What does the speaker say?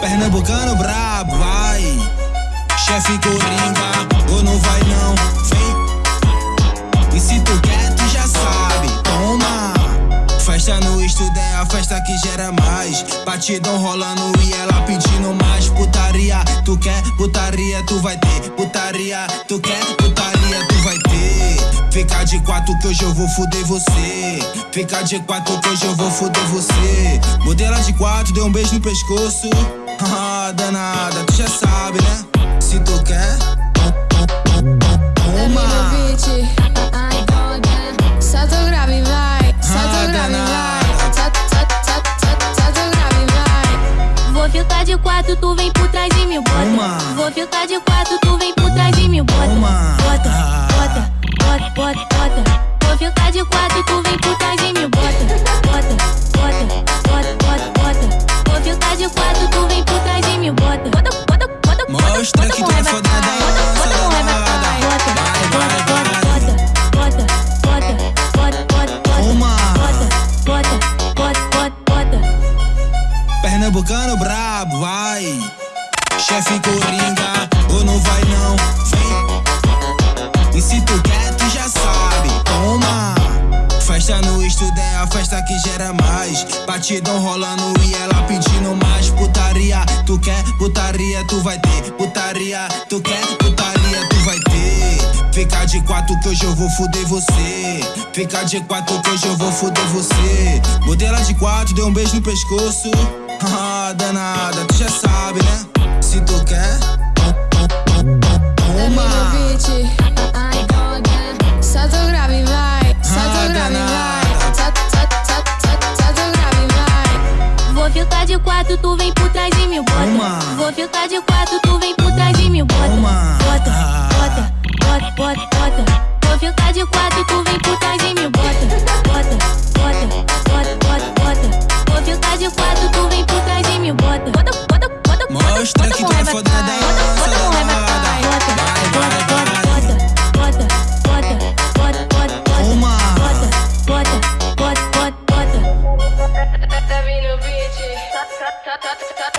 Pernambucano brabo, vai. Chefe Coringa, ou não vai não, vem. E se tu quer, tu já sabe, toma. Festa no estudo é a festa que gera mais. Batidão rolando e ela pedindo mais. Putaria, tu quer putaria, tu vai ter. Putaria, tu quer putaria. Fica de quatro que hoje eu vou fuder você. Fica de quatro que hoje eu vou fuder você. Modela de quatro, deu um beijo no pescoço. Ah, danada, tu já sabe, né? Se tu quer, ai toda. Solta o grave, vai. Solta o grave, vai. Vou ficar de quatro, tu vem por trás de mim, bota. Vou ficar de quatro, tu vem por trás de quatro, tu vem por trás de mim, bota. Bota, bota, bota, bota, bota. Vou ficar de quatro, tu vem por trás de mim, bota. Bota, bota, bota, bota, Mostra bota que tu é. Bota, bota. Bota, bota, vai, bota, bota, bota, bota, bota, bota. Toma. Bota, bota, bota, bota, bota. Pernambucano brabo, vai. Chefe Coringa, ou não vai não, vem. E se tu mais. Batidão rolando e ela pedindo mais. Putaria, tu quer putaria, tu vai ter. Putaria, tu quer putaria, tu vai ter. Fica de quatro que hoje eu vou fuder você. Fica de quatro que hoje eu vou fuder você. Modela de quatro, deu um beijo no pescoço. Ah, danada, tu já sabe, né? Se tu quer, ficar de quatro, tu vem por trás de mim, bota. Toma. Vou ficar de quatro, tu vem por trás de mim, bota. Toma. Bota, bota, bota, bota, bota. Vou ficar de quatro, tu vem por trás de mim, bota. cut, cut, cut, cut.